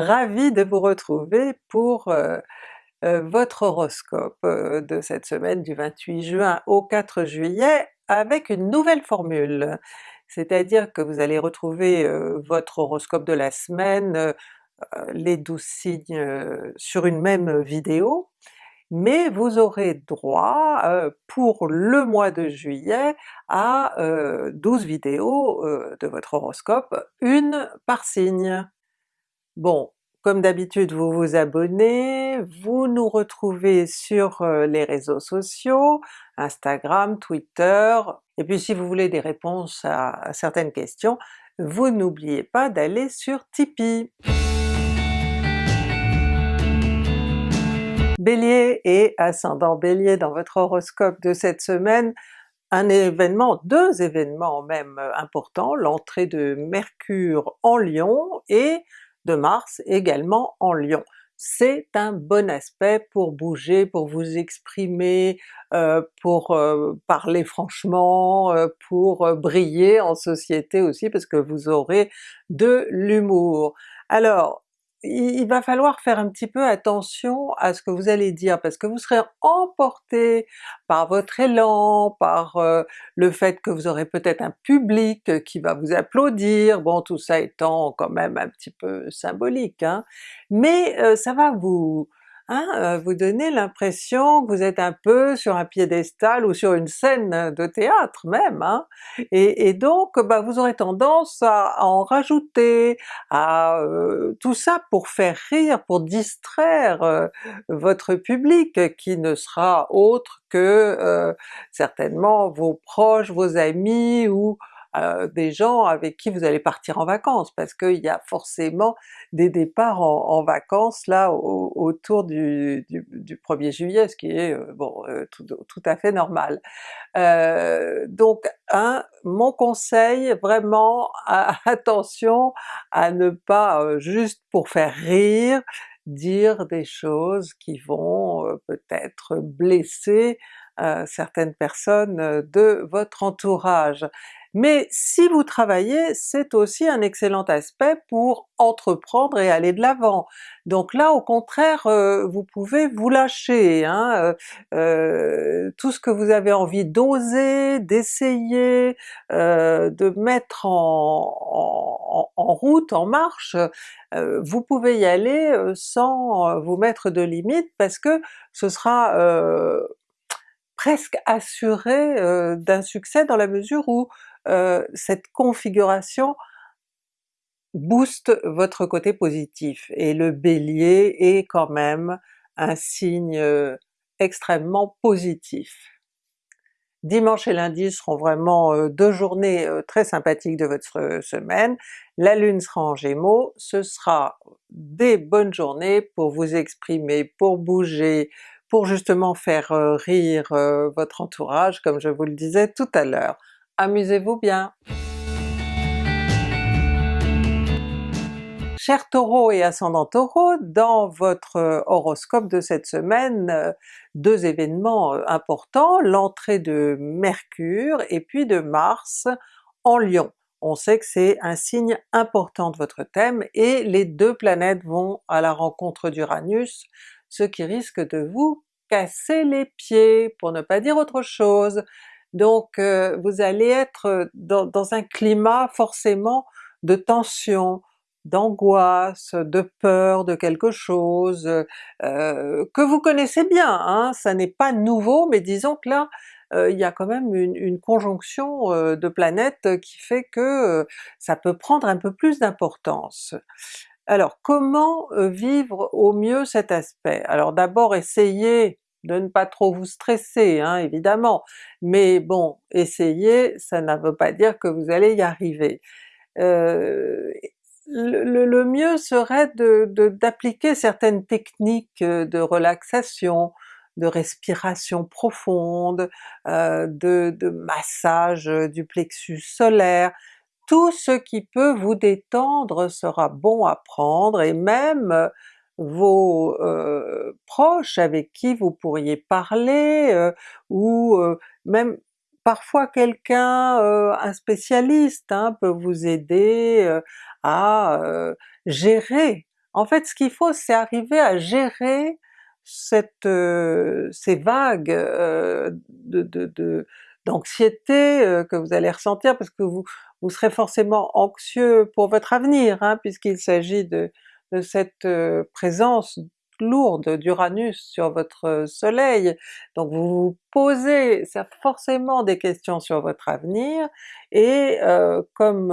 ravie de vous retrouver pour euh, euh, votre horoscope euh, de cette semaine du 28 juin au 4 juillet avec une nouvelle formule. C'est-à-dire que vous allez retrouver votre horoscope de la semaine, les 12 signes sur une même vidéo, mais vous aurez droit pour le mois de juillet à 12 vidéos de votre horoscope, une par signe. Bon, comme d'habitude vous vous abonnez, vous nous retrouvez sur les réseaux sociaux, Instagram, Twitter, et puis si vous voulez des réponses à, certaines questions, vous n'oubliez pas d'aller sur Tipeee. Bélier et ascendant Bélier dans votre horoscope de cette semaine, un événement, deux événements même importants, l'entrée de Mercure en Lion et de Mars également en Lion. C'est un bon aspect pour bouger, pour vous exprimer, euh, pour euh, parler franchement, euh, pour briller en société aussi parce que vous aurez de l'humour. Alors il va falloir faire un petit peu attention à ce que vous allez dire, parce que vous serez emporté par votre élan, par euh, le fait que vous aurez peut-être un public qui va vous applaudir, bon tout ça étant quand même un petit peu symbolique, hein. mais euh, ça va vous Hein, euh, vous donnez l'impression que vous êtes un peu sur un piédestal ou sur une scène de théâtre même, hein? et, donc bah, vous aurez tendance à, en rajouter, à euh, tout ça pour faire rire, pour distraire euh, votre public qui ne sera autre que certainement vos proches, vos amis ou euh, des gens avec qui vous allez partir en vacances, parce qu'il y a forcément des départs en, vacances là autour du, 1er juillet, ce qui est euh, bon euh, tout, à fait normal. donc un, mon conseil vraiment, attention à ne pas juste pour faire rire, dire des choses qui vont peut-être blesser certaines personnes de votre entourage. Mais si vous travaillez, c'est aussi un excellent aspect pour entreprendre et aller de l'avant. Donc là au contraire, euh, vous pouvez vous lâcher, hein, euh, euh, tout ce que vous avez envie d'oser, d'essayer, de mettre en, en, route, en marche, vous pouvez y aller sans vous mettre de limites parce que ce sera presque assuré d'un succès dans la mesure où euh, cette configuration booste votre côté positif, et le Bélier est quand même un signe euh, extrêmement positif. Dimanche et lundi seront vraiment euh, deux journées très sympathiques de votre semaine, la Lune sera en Gémeaux, ce sera des bonnes journées pour vous exprimer, pour bouger, pour justement faire rire votre entourage comme je vous le disais tout à l'heure amusez-vous bien! Chers Taureau et ascendant Taureau, dans votre horoscope de cette semaine, deux événements euh, importants, l'entrée de Mercure et puis de Mars en Lion. On sait que c'est un signe important de votre thème et les deux planètes vont à la rencontre d'Uranus, ce qui risque de vous casser les pieds, pour ne pas dire autre chose. Donc euh, vous allez être dans, un climat forcément de tension, d'angoisse, de peur de quelque chose, euh, que vous connaissez bien, hein, ça n'est pas nouveau, mais disons que là euh, il y a quand même une, conjonction de planètes qui fait que ça peut prendre un peu plus d'importance. Alors comment vivre au mieux cet aspect? Alors d'abord essayez de ne pas trop vous stresser hein, évidemment, mais bon, essayez, ça ne veut pas dire que vous allez y arriver. Euh, le, mieux serait d'appliquer certaines techniques de relaxation, de respiration profonde, euh, de, de, massage du plexus solaire, tout ce qui peut vous détendre sera bon à prendre, et même vos euh, proches avec qui vous pourriez parler, euh, ou euh, même parfois quelqu'un, un spécialiste hein, peut vous aider à gérer. En fait ce qu'il faut c'est arriver à gérer cette, ces vagues de, d'anxiété que vous allez ressentir parce que vous, vous serez forcément anxieux pour votre avenir, hein, puisqu'il s'agit de, de cette présence lourde d'Uranus sur votre soleil, donc vous vous posez forcément des questions sur votre avenir, et comme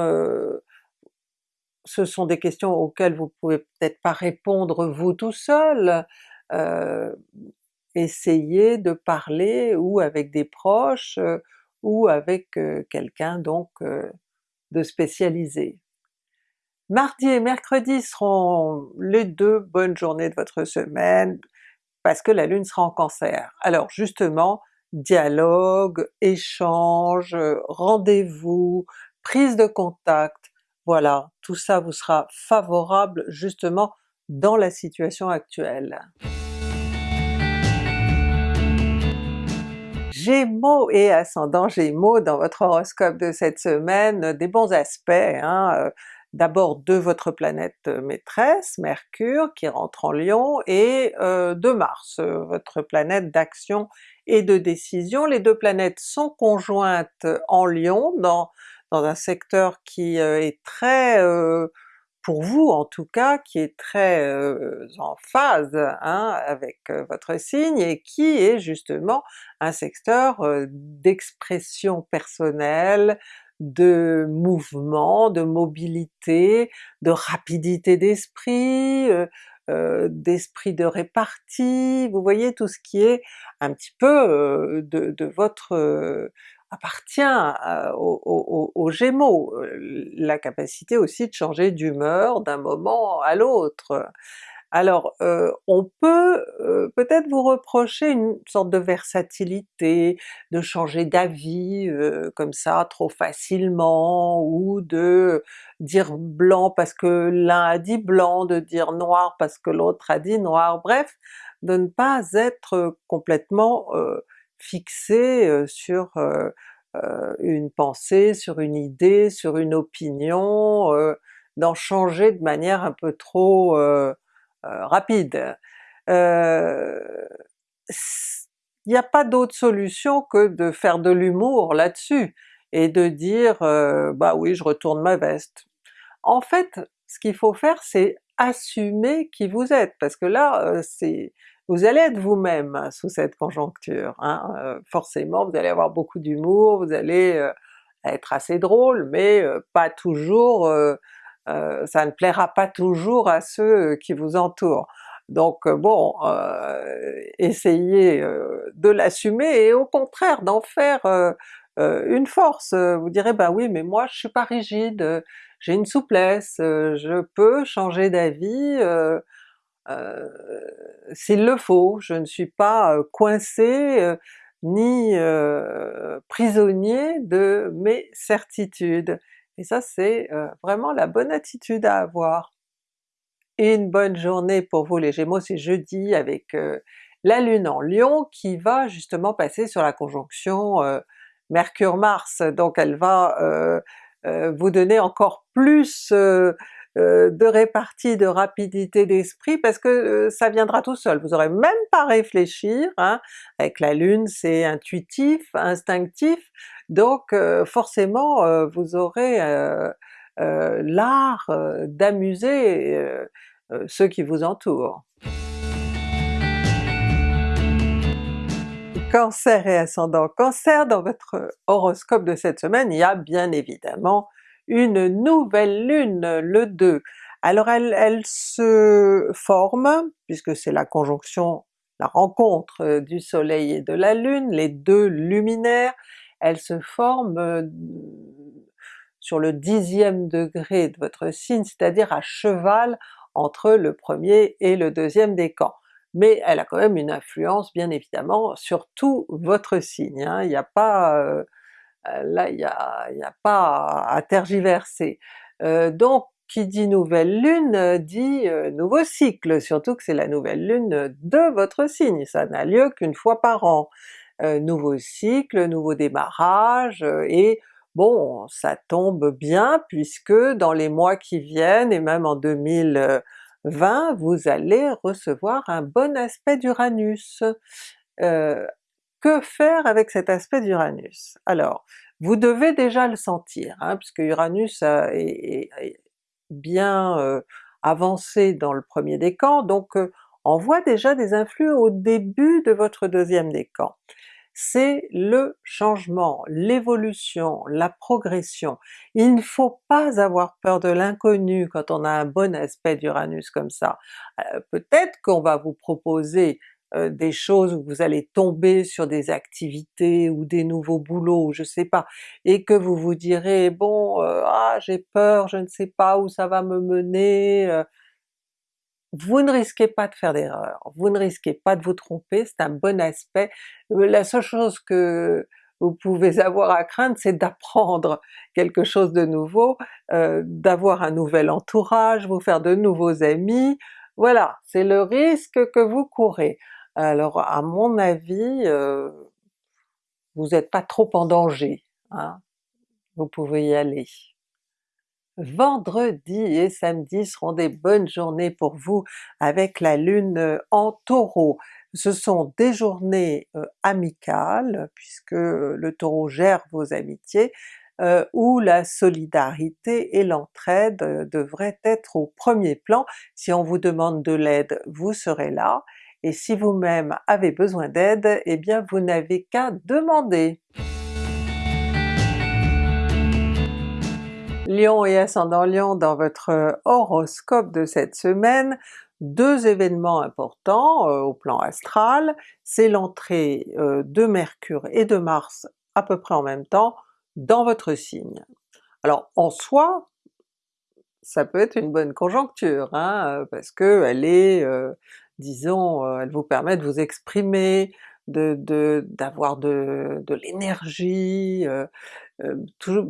ce sont des questions auxquelles vous pouvez peut-être pas répondre vous tout seul, euh, essayez de parler ou avec des proches ou avec quelqu'un donc de spécialisé. Mardi et mercredi seront les deux bonnes journées de votre semaine, parce que la Lune sera en Cancer. Alors justement, dialogue, échange, rendez-vous, prise de contact, voilà, tout ça vous sera favorable justement dans la situation actuelle. Gémeaux et ascendant Gémeaux dans votre horoscope de cette semaine, des bons aspects, hein, euh, d'abord de votre planète maîtresse, Mercure, qui rentre en Lion, et euh, de Mars, euh, votre planète d'action et de décision. Les deux planètes sont conjointes en Lion, dans, dans un secteur qui est très pour vous en tout cas, qui est très en phase hein, avec votre signe et qui est justement un secteur d'expression personnelle, de mouvement, de mobilité, de rapidité d'esprit, d'esprit de répartie, vous voyez tout ce qui est un petit peu de, de, votre appartient aux, Gémeaux, la capacité aussi de changer d'humeur d'un moment à l'autre. Alors on peut peut-être vous reprocher une sorte de versatilité, de changer d'avis comme ça trop facilement, ou de dire blanc parce que l'un a dit blanc, de dire noir parce que l'autre a dit noir, bref, de ne pas être complètement fixé sur une pensée, sur une idée, sur une opinion, d'en changer de manière un peu trop rapide. Il n'y a pas d'autre solution que de faire de l'humour là-dessus, et de dire bah oui je retourne ma veste. En fait ce qu'il faut faire c'est assumer qui vous êtes, parce que là c'est vous allez être vous-même sous cette conjoncture, hein, euh, forcément vous allez avoir beaucoup d'humour, vous allez euh, être assez drôle, mais euh, pas toujours, ça ne plaira pas toujours à ceux qui vous entourent. Donc bon, essayez de l'assumer et au contraire d'en faire une force. Vous direz ben oui mais moi je suis pas rigide, j'ai une souplesse, je peux changer d'avis, euh, s'il le faut, je ne suis pas coincé ni prisonnier de mes certitudes. Et ça c'est vraiment la bonne attitude à avoir. Une bonne journée pour vous les Gémeaux, c'est jeudi avec la Lune en Lion qui va justement passer sur la conjonction Mercure-Mars, donc elle va vous donner encore plus euh, de répartie, de rapidité d'esprit, parce que euh, ça viendra tout seul, vous aurez même pas à réfléchir, hein. avec la Lune c'est intuitif, instinctif, donc euh, forcément vous aurez l'art d'amuser ceux qui vous entourent. Cancer et ascendant Cancer, dans votre horoscope de cette semaine, il y a bien évidemment une nouvelle lune le 2. Alors elle, se forme, puisque c'est la conjonction, la rencontre euh, du soleil et de la lune, les deux luminaires, elle se forme euh, sur le dixième degré de votre signe, c'est-à-dire à cheval entre le premier et le deuxième décan. Mais elle a quand même une influence bien évidemment sur tout votre signe, hein. il n'y a pas euh, là il n'y a, a, pas à tergiverser. Euh, donc qui dit nouvelle lune euh, dit nouveau cycle, surtout que c'est la nouvelle lune de votre signe, ça n'a lieu qu'une fois par an. nouveau cycle, nouveau démarrage, et bon ça tombe bien puisque dans les mois qui viennent, et même en 2000 20, vous allez recevoir un bon aspect d'Uranus. Euh, que faire avec cet aspect d'Uranus? Alors, vous devez déjà le sentir, hein, puisque Uranus est, bien euh, avancé dans le premier décan, donc euh, on voit déjà des influx au début de votre deuxième décan c'est le changement, l'évolution, la progression. Il ne faut pas avoir peur de l'inconnu quand on a un bon aspect d'Uranus comme ça. Euh, peut-être qu'on va vous proposer euh, des choses où vous allez tomber sur des activités ou des nouveaux boulots, je sais pas, et que vous vous direz bon euh, ah j'ai peur, je ne sais pas où ça va me mener, vous ne risquez pas de faire d'erreur, vous ne risquez pas de vous tromper, c'est un bon aspect. Euh, la seule chose que vous pouvez avoir à craindre, c'est d'apprendre quelque chose de nouveau, euh, d'avoir un nouvel entourage, vous faire de nouveaux amis, voilà, c'est le risque que vous courez. Alors à mon avis, euh, vous n'êtes pas trop en danger, hein? vous pouvez y aller. Vendredi et samedi seront des bonnes journées pour vous avec la Lune euh, en Taureau. Ce sont des journées euh, amicales, puisque le Taureau gère vos amitiés, où la solidarité et l'entraide devraient être au premier plan. Si on vous demande de l'aide, vous serez là, et si vous-même avez besoin d'aide, eh bien vous n'avez qu'à demander. Lion et ascendant Lion dans votre euh, horoscope de cette semaine, deux événements importants euh, au plan astral, c'est l'entrée euh, de Mercure et de Mars à peu près en même temps dans votre signe. Alors en soi, ça peut être une bonne conjoncture, hein, parce que elle est, disons, elle vous permet de vous exprimer, d'avoir de, de, l'énergie, euh,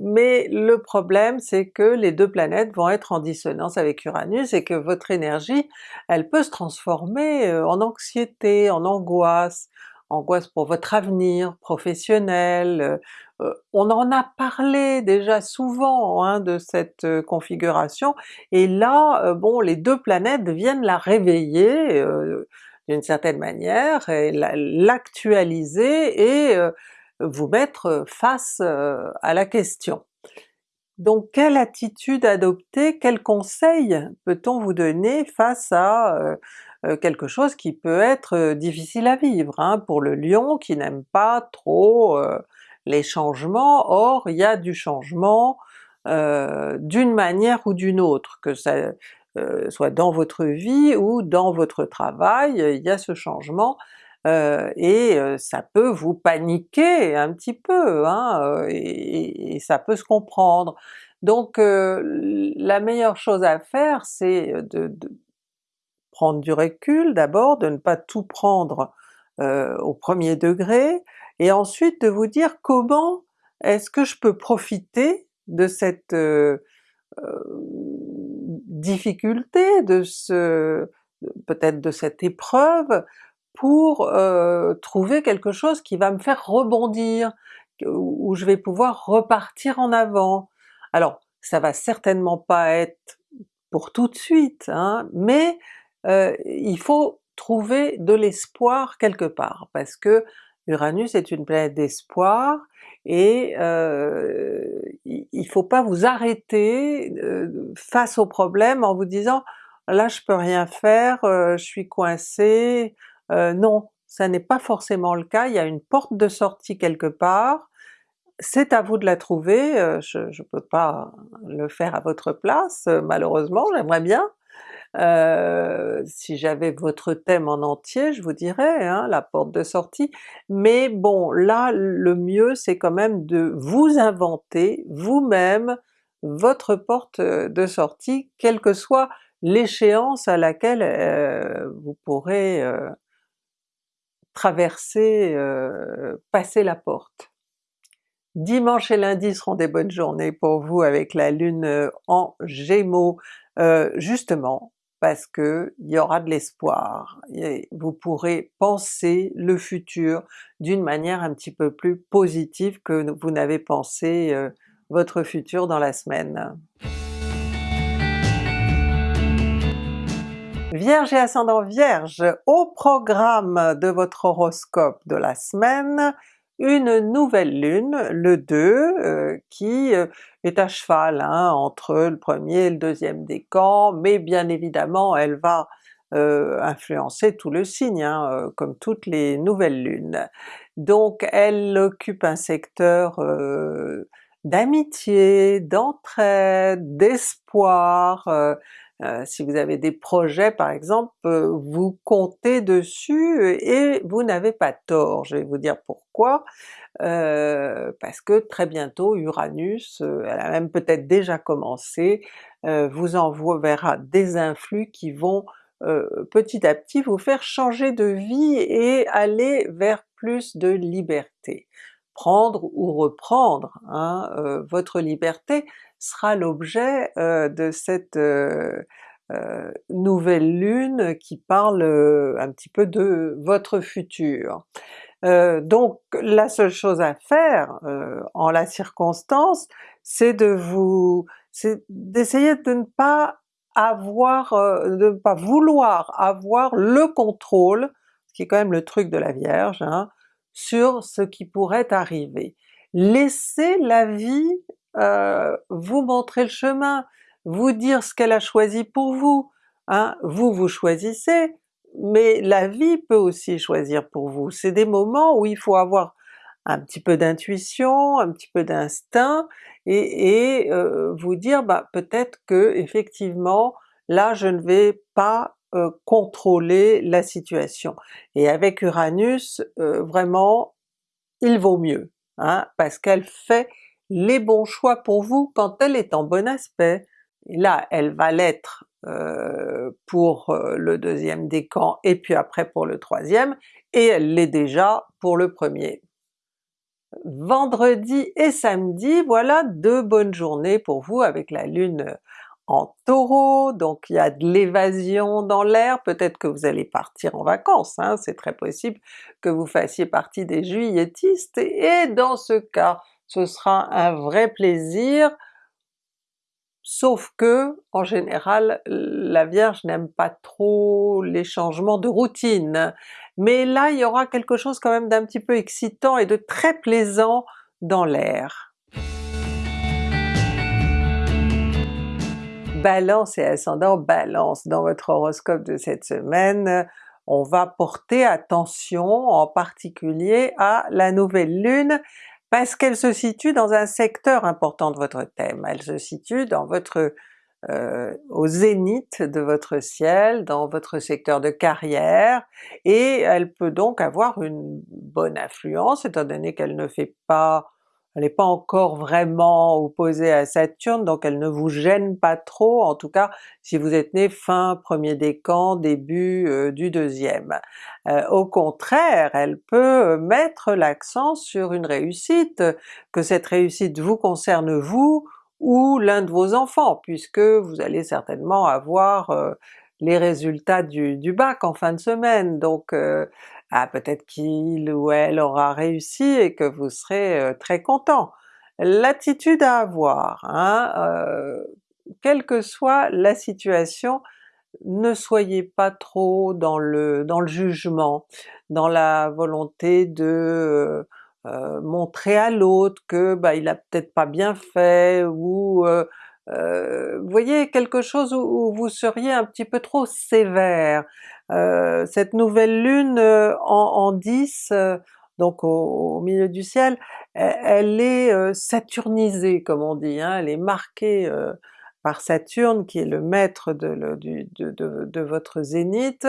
mais le problème c'est que les deux planètes vont être en dissonance avec Uranus et que votre énergie, elle peut se transformer euh, en anxiété, en angoisse, angoisse pour votre avenir professionnel, euh, on en a parlé déjà souvent hein, de cette configuration, et là, bon, les deux planètes viennent la réveiller d'une certaine manière, et l'actualiser et vous mettre face à la question. Donc quelle attitude adopter, quel conseil peut-on vous donner face à quelque chose qui peut être difficile à vivre hein, pour le Lion qui n'aime pas trop les changements, or il y a du changement d'une manière ou d'une autre, que ça soit dans votre vie ou dans votre travail, il y a ce changement, euh, et euh, ça peut vous paniquer un petit peu, hein, euh, et, ça peut se comprendre. Donc la meilleure chose à faire c'est de, prendre du recul d'abord, de ne pas tout prendre au premier degré, et ensuite de vous dire comment est-ce que je peux profiter de cette difficulté, de ce peut-être de cette épreuve, pour euh, trouver quelque chose qui va me faire rebondir, où je vais pouvoir repartir en avant. Alors ça va certainement pas être pour tout de suite, hein, mais euh, il faut trouver de l'espoir quelque part, parce que Uranus est une planète d'espoir, et euh, il faut pas vous arrêter face au problème en vous disant là je peux rien faire, je suis coincé, euh, non, ça n'est pas forcément le cas, il y a une porte de sortie quelque part, c'est à vous de la trouver, euh, je ne peux pas le faire à votre place euh, malheureusement, j'aimerais bien. Si j'avais votre thème en entier, je vous dirais, hein, la porte de sortie, mais bon là le mieux c'est quand même de vous inventer vous-même votre porte de sortie, quelle que soit l'échéance à laquelle vous pourrez traverser, euh, passer la porte. Dimanche et lundi seront des bonnes journées pour vous avec la Lune euh, en Gémeaux, euh, justement parce que il y aura de l'espoir, vous pourrez penser le futur d'une manière un petit peu plus positive que vous n'avez pensé votre futur dans la semaine. Vierge et ascendant Vierge, au programme de votre horoscope de la semaine, une nouvelle lune, le 2, euh, qui euh, est à cheval hein, entre le premier et le deuxième décan, mais bien évidemment elle va euh, influencer tout le signe, hein, comme toutes les nouvelles lunes. Donc elle occupe un secteur d'amitié, d'entraide, d'espoir, euh, si vous avez des projets par exemple, euh, vous comptez dessus et vous n'avez pas tort. Je vais vous dire pourquoi. Euh, parce que très bientôt Uranus, elle a même peut-être déjà commencé, vous enverra des influx qui vont petit à petit vous faire changer de vie et aller vers plus de liberté. Prendre ou reprendre hein, votre liberté, sera l'objet euh, de cette euh, euh, nouvelle lune qui parle un petit peu de votre futur. donc la seule chose à faire en la circonstance, c'est de vous, c'est d'essayer de ne pas avoir, de ne pas vouloir avoir le contrôle, ce qui est quand même le truc de la Vierge, hein, sur ce qui pourrait arriver. Laissez la vie euh, vous montrer le chemin, vous dire ce qu'elle a choisi pour vous. Hein. Vous, vous choisissez, mais la vie peut aussi choisir pour vous. C'est des moments où il faut avoir un petit peu d'intuition, un petit peu d'instinct, et, euh, vous dire bah, peut-être que effectivement là je ne vais pas euh, contrôler la situation. Et avec Uranus, vraiment il vaut mieux, hein, parce qu'elle fait les bons choix pour vous quand elle est en bon aspect. Là elle va l'être euh, pour euh, le deuxième décan et puis après pour le troisième, et elle l'est déjà pour le premier. Vendredi et samedi, voilà deux bonnes journées pour vous avec la lune en Taureau, donc il y a de l'évasion dans l'air, peut-être que vous allez partir en vacances, hein, c'est très possible que vous fassiez partie des juilletistes, et dans ce cas, ce sera un vrai plaisir, sauf que en général la Vierge n'aime pas trop les changements de routine. Mais là il y aura quelque chose quand même d'un petit peu excitant et de très plaisant dans l'air. Balance et ascendant Balance, dans votre horoscope de cette semaine, on va porter attention en particulier à la nouvelle lune parce qu'elle se situe dans un secteur important de votre thème, elle se situe dans votre euh, au zénith de votre ciel, dans votre secteur de carrière, et elle peut donc avoir une bonne influence étant donné qu'elle ne fait pas elle n'est pas encore vraiment opposée à Saturne, donc elle ne vous gêne pas trop, en tout cas si vous êtes né fin premier décan, début euh, du deuxième. Euh, au contraire, elle peut mettre l'accent sur une réussite, que cette réussite vous concerne vous ou l'un de vos enfants, puisque vous allez certainement avoir euh, les résultats du, bac en fin de semaine, ah peut-être qu'il ou elle aura réussi et que vous serez très content. L'attitude à avoir, hein, quelle que soit la situation, ne soyez pas trop dans le, jugement, dans la volonté de montrer à l'autre que bah, il a peut-être pas bien fait, ou voyez quelque chose où, vous seriez un petit peu trop sévère. Euh, cette nouvelle lune euh, en, 10, euh, donc au, milieu du ciel, elle, est saturnisée comme on dit, hein, elle est marquée par Saturne qui est le maître de, votre zénith,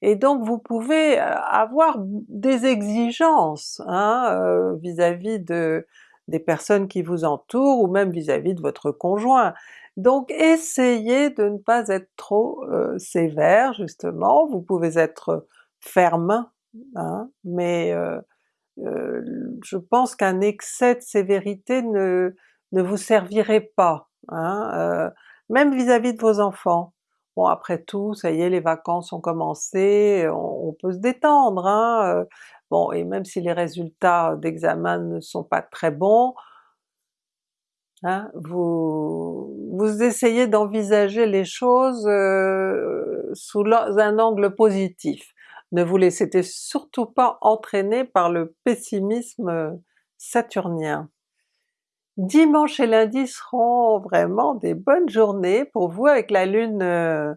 et donc vous pouvez avoir des exigences hein, vis-à-vis de, des personnes qui vous entourent ou même vis-à-vis -vis de votre conjoint. Donc essayez de ne pas être trop euh, sévère justement, vous pouvez être ferme, hein, mais euh, euh, je pense qu'un excès de sévérité ne, ne vous servirait pas, hein, même vis-à-vis de vos enfants. Bon après tout, ça y est, les vacances ont commencé, on, peut se détendre, hein, bon et même si les résultats d'examen ne sont pas très bons, Hein, vous, vous essayez d'envisager les choses euh, sous un angle positif. Ne vous laissez surtout pas entraîner par le pessimisme saturnien. Dimanche et lundi seront vraiment des bonnes journées pour vous avec la Lune euh,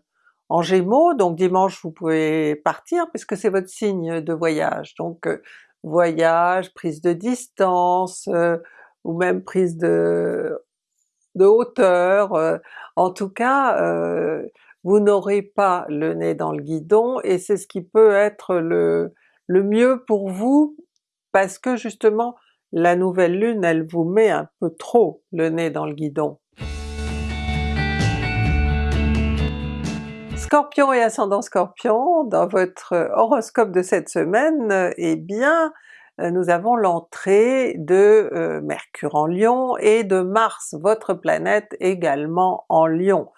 en Gémeaux, donc dimanche vous pouvez partir puisque c'est votre signe de voyage, donc euh, voyage, prise de distance, euh, ou même prise de, de hauteur, en tout cas vous n'aurez pas le nez dans le guidon et c'est ce qui peut être le, le mieux pour vous parce que justement la nouvelle lune elle vous met un peu trop le nez dans le guidon. Scorpion et ascendant Scorpion, dans votre horoscope de cette semaine, eh bien nous avons l'entrée de euh, Mercure en Lion et de Mars, votre planète également en Lion.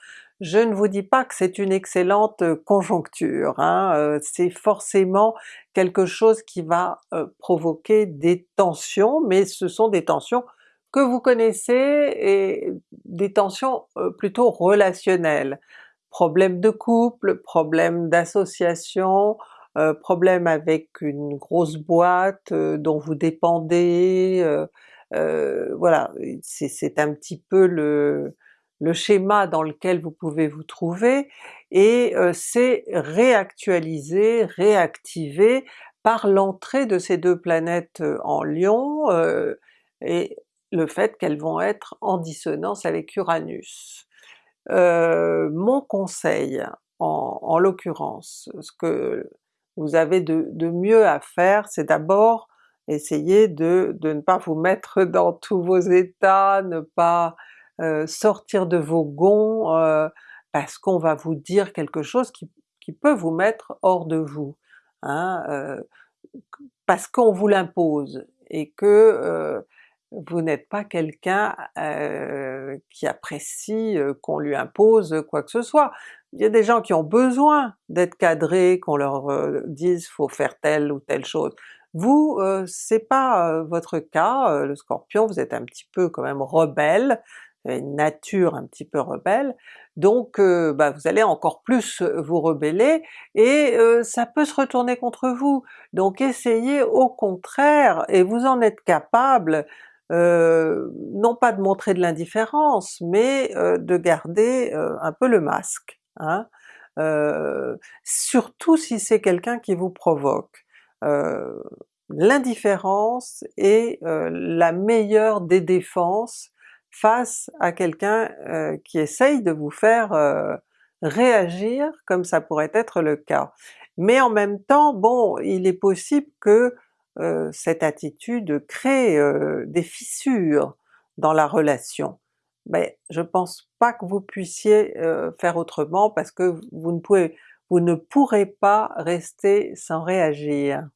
Je ne vous dis pas que c'est une excellente conjoncture, hein, euh, c'est forcément quelque chose qui va euh, provoquer des tensions, mais ce sont des tensions que vous connaissez et des tensions euh, plutôt relationnelles. Problèmes de couple, problèmes d'association, problèmes avec une grosse boîte dont vous dépendez, voilà, c'est un petit peu le, schéma dans lequel vous pouvez vous trouver, et euh, c'est réactualisé, réactivé par l'entrée de ces deux planètes euh, en Lion, euh, et le fait qu'elles vont être en dissonance avec Uranus. mon conseil en, en l'occurrence, ce que vous avez de, mieux à faire, c'est d'abord essayer de, de, ne pas vous mettre dans tous vos états, ne pas euh, sortir de vos gonds euh, parce qu'on va vous dire quelque chose qui, peut vous mettre hors de vous, hein, euh, parce qu'on vous l'impose et que vous n'êtes pas quelqu'un qui apprécie qu'on lui impose quoi que ce soit. Il y a des gens qui ont besoin d'être cadrés, qu'on leur dise faut faire telle ou telle chose. Vous, c'est pas votre cas, le Scorpion, vous êtes un petit peu quand même rebelle, une nature un petit peu rebelle, donc euh, bah, vous allez encore plus euh, vous rebeller et euh, ça peut se retourner contre vous. Donc essayez au contraire, et vous en êtes capable, non pas de montrer de l'indifférence, mais de garder un peu le masque. Hein? surtout si c'est quelqu'un qui vous provoque. L'indifférence est la meilleure des défenses face à quelqu'un qui essaye de vous faire réagir comme ça pourrait être le cas. Mais en même temps, bon, il est possible que cette attitude crée des fissures dans la relation. Mais je pense pas que vous puissiez faire autrement parce que vous ne pouvez, vous ne pourrez pas rester sans réagir.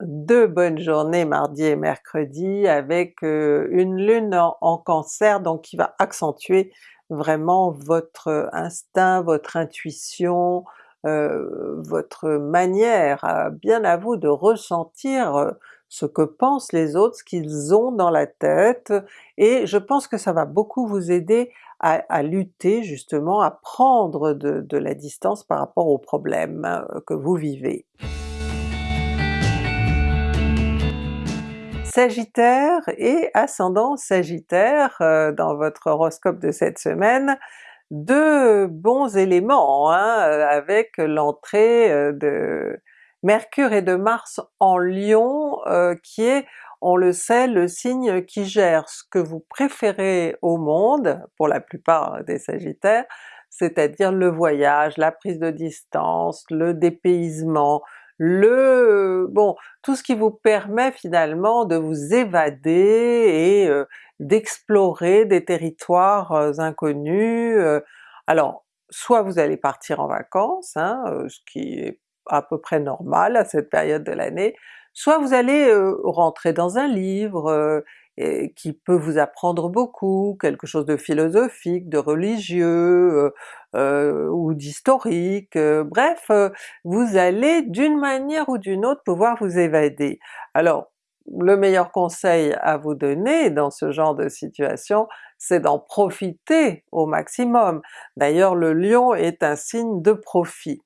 Deux bonnes journées mardi et mercredi avec euh, une lune en, cancer donc qui va accentuer vraiment votre instinct, votre intuition, euh, votre manière bien à vous de ressentir euh, ce que pensent les autres, ce qu'ils ont dans la tête, et je pense que ça va beaucoup vous aider à, lutter justement, à prendre de la distance par rapport aux problèmes que vous vivez. Sagittaire et ascendant Sagittaire euh, dans votre horoscope de cette semaine, deux bons éléments hein, euh, avec l'entrée euh, de Mercure et de Mars en Lion qui est, on le sait, le signe qui gère ce que vous préférez au monde, pour la plupart des Sagittaires, c'est-à-dire le voyage, la prise de distance, le dépaysement, le bon tout ce qui vous permet finalement de vous évader et euh, d'explorer des territoires euh, inconnus. Euh. alors soit vous allez partir en vacances, hein, ce qui est à peu près normal à cette période de l'année, soit vous allez rentrer dans un livre qui peut vous apprendre beaucoup, quelque chose de philosophique, de religieux, ou d'historique, bref, vous allez d'une manière ou d'une autre pouvoir vous évader. Alors le meilleur conseil à vous donner dans ce genre de situation, c'est d'en profiter au maximum. D'ailleurs le Lion est un signe de profit.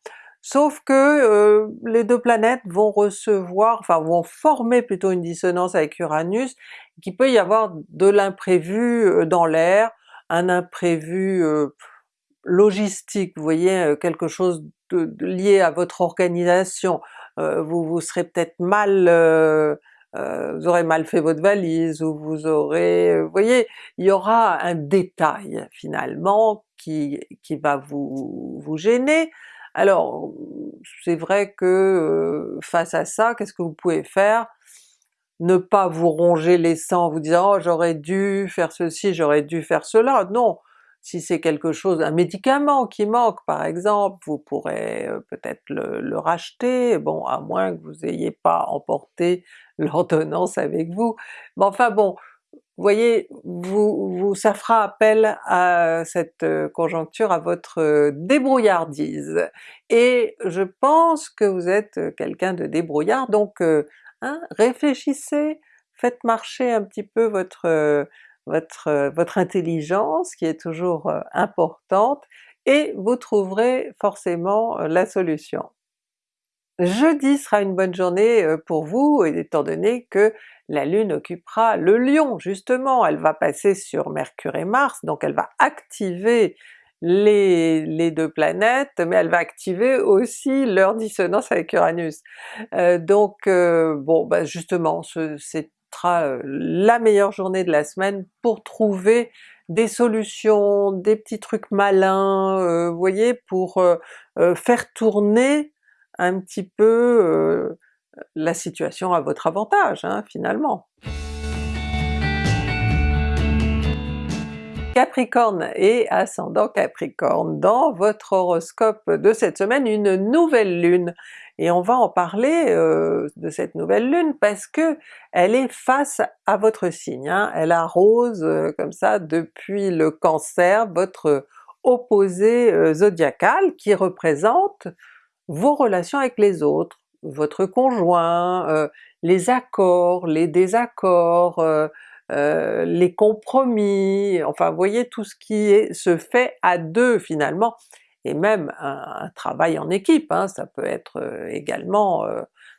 Sauf que euh, les deux planètes vont recevoir, enfin vont former plutôt une dissonance avec Uranus, qu'il peut y avoir de l'imprévu euh, dans l'air, un imprévu euh, logistique, vous voyez, quelque chose de, lié à votre organisation, vous, vous serez peut-être mal vous aurez mal fait votre valise, ou vous aurez... vous voyez, il y aura un détail finalement qui, qui va vous, vous gêner, alors c'est vrai que euh, face à ça, qu'est-ce que vous pouvez faire? Ne pas vous ronger les sangs en vous disant « oh j'aurais dû faire ceci, j'aurais dû faire cela », non! Si c'est quelque chose, un médicament qui manque par exemple, vous pourrez euh, peut-être le, racheter, bon à moins que vous n'ayez pas emporté l'ordonnance avec vous, mais enfin bon, vous voyez, vous, ça fera appel à cette euh, conjoncture à votre euh, débrouillardise. Et je pense que vous êtes euh, quelqu'un de débrouillard, donc hein, réfléchissez, faites marcher un petit peu votre, votre, votre intelligence qui est toujours importante, et vous trouverez forcément la solution. Jeudi sera une bonne journée pour vous, étant donné que la Lune occupera le Lion justement, elle va passer sur Mercure et Mars, donc elle va activer les, deux planètes, mais elle va activer aussi leur dissonance avec Uranus. Euh, donc euh, bon bah justement, ce sera euh, la meilleure journée de la semaine pour trouver des solutions, des petits trucs malins, vous voyez, pour faire tourner un petit peu la situation à votre avantage hein, finalement. Capricorne et ascendant Capricorne, dans votre horoscope de cette semaine, une nouvelle lune, et on va en parler euh, de cette nouvelle lune parce que elle est face à votre signe, hein. elle arrose euh, comme ça depuis le Cancer, votre opposé euh, zodiacal qui représente vos relations avec les autres, votre conjoint, euh, les accords, les désaccords, euh, euh, les compromis, enfin voyez tout ce qui se fait à deux finalement, et même un, travail en équipe, hein, ça peut être également,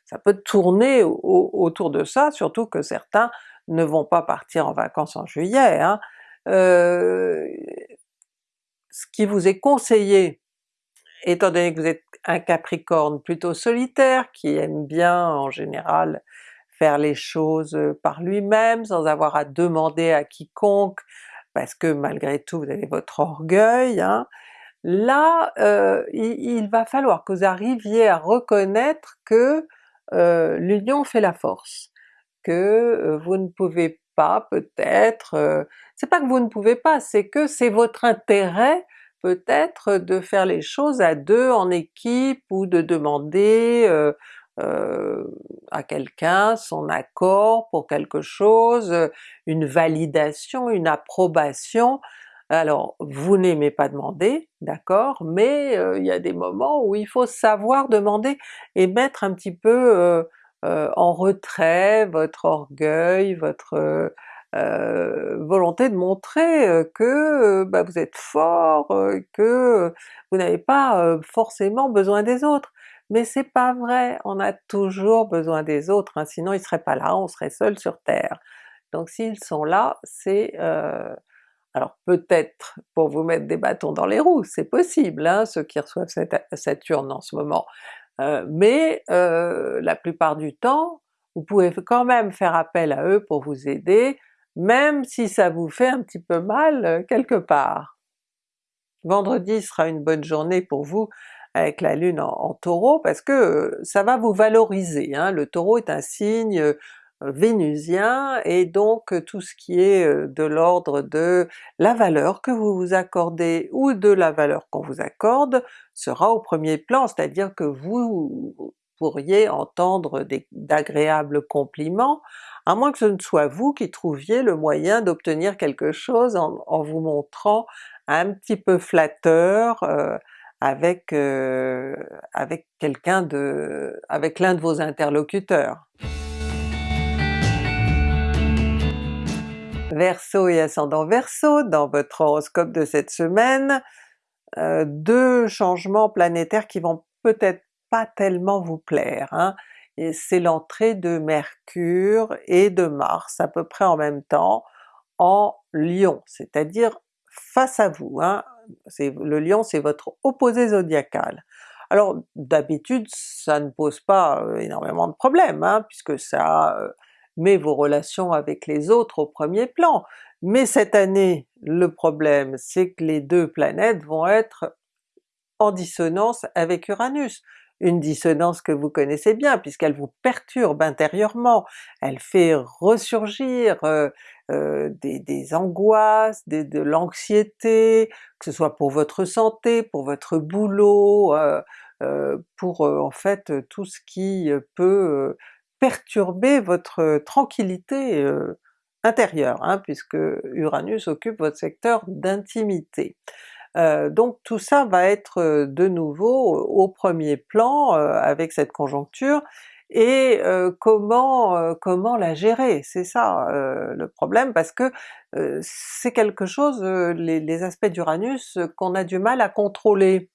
ça peut tourner autour de ça, surtout que certains ne vont pas partir en vacances en juillet. Hein. ce qui vous est conseillé, étant donné que vous êtes un Capricorne plutôt solitaire, qui aime bien en général faire les choses euh, par lui-même, sans avoir à demander à quiconque, parce que malgré tout vous avez votre orgueil, hein. là euh, il, va falloir que vous arriviez à reconnaître que euh, l'union fait la force, que vous ne pouvez pas peut-être, c'est pas que vous ne pouvez pas, c'est que c'est votre intérêt peut-être de faire les choses à deux en équipe ou de demander euh, euh, à quelqu'un son accord pour quelque chose, une validation, une approbation. Alors vous n'aimez pas demander, d'accord, mais euh, il y a des moments où il faut savoir demander et mettre un petit peu en retrait votre orgueil, votre euh, volonté de montrer euh, que euh, bah, vous êtes fort, que vous n'avez pas forcément besoin des autres. Mais c'est pas vrai, on a toujours besoin des autres, hein, sinon ils seraient pas là, on serait seul sur Terre. Donc s'ils sont là, c'est... alors peut-être pour vous mettre des bâtons dans les roues, c'est possible, hein, ceux qui reçoivent Saturne en ce moment, mais la plupart du temps, vous pouvez quand même faire appel à eux pour vous aider, même si ça vous fait un petit peu mal euh, quelque part. Vendredi sera une bonne journée pour vous avec la Lune en, Taureau parce que euh, ça va vous valoriser. Hein. Le Taureau est un signe euh, vénusien et donc tout ce qui est de l'ordre de la valeur que vous vous accordez ou de la valeur qu'on vous accorde sera au premier plan, c'est-à-dire que vous pourriez entendre d'agréables compliments, à moins que ce ne soit vous qui trouviez le moyen d'obtenir quelque chose en, vous montrant un petit peu flatteur euh, avec, euh, avec quelqu'un de... avec l'un de vos interlocuteurs. Verseau et ascendant Verseau, dans votre horoscope de cette semaine, euh, deux changements planétaires qui vont peut-être pas tellement vous plaire. Hein. C'est l'entrée de Mercure et de Mars à peu près en même temps en Lion, c'est-à-dire face à vous. Hein. Le Lion c'est votre opposé zodiacal. Alors d'habitude ça ne pose pas euh, énormément de problèmes, hein, puisque ça euh, met vos relations avec les autres au premier plan. Mais cette année, le problème c'est que les deux planètes vont être en dissonance avec Uranus. Une dissonance que vous connaissez bien puisqu'elle vous perturbe intérieurement, elle fait ressurgir euh, euh, des, angoisses, de l'anxiété, que ce soit pour votre santé, pour votre boulot, euh, pour en fait tout ce qui peut perturber votre tranquillité intérieure, hein, puisque Uranus occupe votre secteur d'intimité. Euh, donc tout ça va être de nouveau au premier plan avec cette conjoncture, et comment, comment la gérer? C'est ça le problème, parce que c'est quelque chose, les, aspects d'Uranus, qu'on a du mal à contrôler.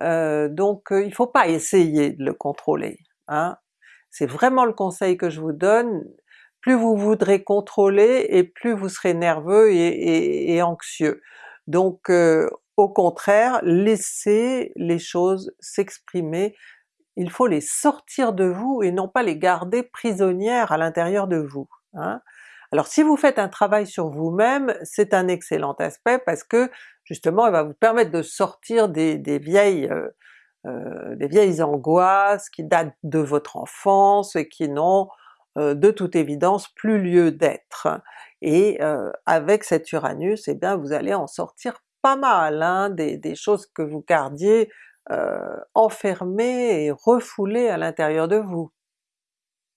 donc il faut pas essayer de le contrôler. Hein? C'est vraiment le conseil que je vous donne, plus vous voudrez contrôler et plus vous serez nerveux et, anxieux. Donc euh, au contraire, laissez les choses s'exprimer, il faut les sortir de vous et non pas les garder prisonnières à l'intérieur de vous. Hein. Alors si vous faites un travail sur vous-même, c'est un excellent aspect parce que justement il va vous permettre de sortir des, vieilles euh, euh, des vieilles angoisses qui datent de votre enfance et qui n'ont euh, de toute évidence plus lieu d'être. Et avec cet Uranus, eh bien vous allez en sortir pas mal, hein, des, choses que vous gardiez enfermées et refoulées à l'intérieur de vous.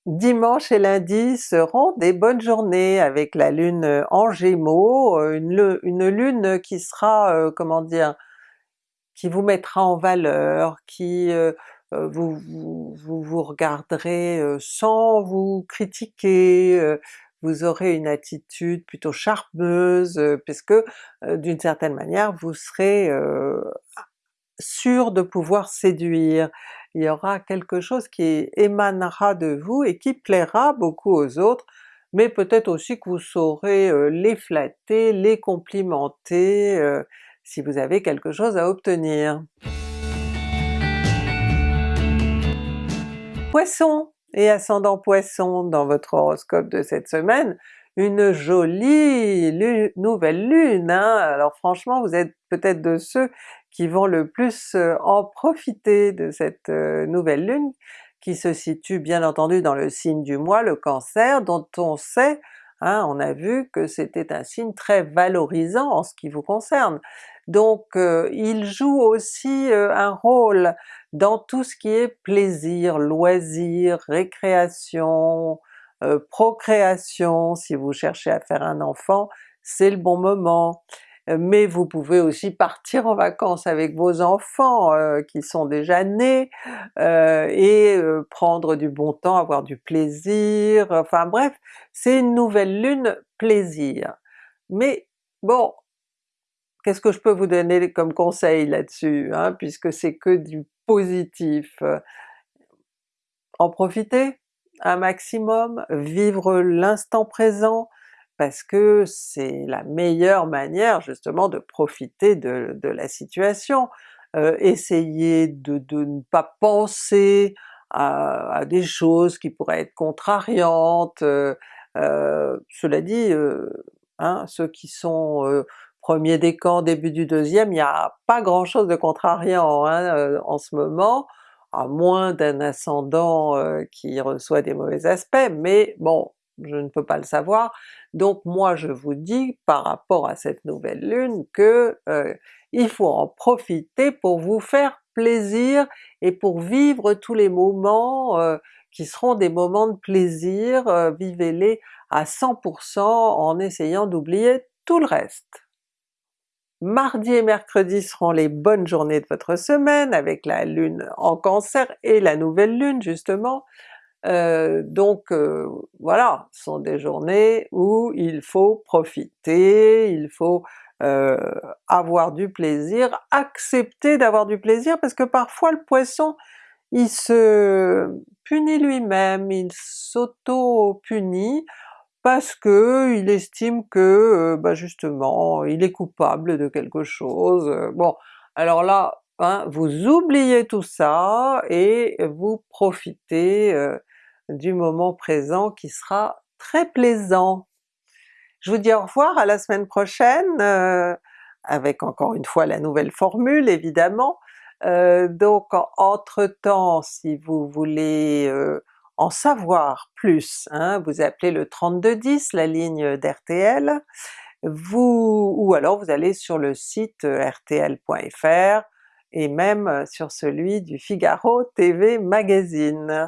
Dimanche et lundi seront des bonnes journées avec la Lune en Gémeaux, une, une Lune qui sera, comment dire, qui vous mettra en valeur, qui vous, vous, vous, regarderez sans vous critiquer, vous aurez une attitude plutôt charmeuse, puisque d'une certaine manière vous serez sûr de pouvoir séduire. Il y aura quelque chose qui émanera de vous et qui plaira beaucoup aux autres, mais peut-être aussi que vous saurez les flatter, les complimenter, si vous avez quelque chose à obtenir. Poisson et ascendant Poisson dans votre horoscope de cette semaine, une jolie nouvelle lune! Hein. Alors franchement vous êtes peut-être de ceux qui vont le plus euh, en profiter de cette euh, nouvelle lune qui se situe bien entendu dans le signe du mois, le Cancer, dont on sait Hein, on a vu que c'était un signe très valorisant en ce qui vous concerne. Donc euh, il joue aussi un rôle dans tout ce qui est plaisir, loisir, récréation, euh, procréation, si vous cherchez à faire un enfant, c'est le bon moment. Euh, mais vous pouvez aussi partir en vacances avec vos enfants euh, qui sont déjà nés, et prendre du bon temps, avoir du plaisir, enfin bref, c'est une nouvelle lune plaisir. Mais bon, qu'est-ce que je peux vous donner comme conseil là-dessus, hein, puisque c'est que du positif? En profiter un maximum, vivre l'instant présent, parce que c'est la meilleure manière justement de profiter de, la situation. Euh, essayez de, ne pas penser à, des choses qui pourraient être contrariantes, euh, euh, cela dit, hein, ceux qui sont premier décan, début du deuxième, il n'y a pas grand chose de contrariant hein, en ce moment, à moins d'un ascendant qui reçoit des mauvais aspects, mais bon, je ne peux pas le savoir. Donc moi je vous dis par rapport à cette nouvelle lune que euh, il faut en profiter pour vous faire plaisir et pour vivre tous les moments euh, qui seront des moments de plaisir, euh, vivez-les à 100% en essayant d'oublier tout le reste. Mardi et mercredi seront les bonnes journées de votre semaine avec la lune en Cancer et la nouvelle lune justement. donc voilà, ce sont des journées où il faut profiter, il faut avoir du plaisir, accepter d'avoir du plaisir, parce que parfois le Poisson il se punit lui-même, il s'auto-punit parce que il estime que bah justement il est coupable de quelque chose. Bon, alors là, hein, vous oubliez tout ça et vous profitez du moment présent qui sera très plaisant. Je vous dis au revoir, à la semaine prochaine, avec encore une fois la nouvelle formule évidemment. donc entre-temps, si vous voulez en savoir plus, hein, vous appelez le 3210, la ligne d'RTL, vous, ou alors vous allez sur le site rtl.fr et même sur celui du Figaro TV Magazine.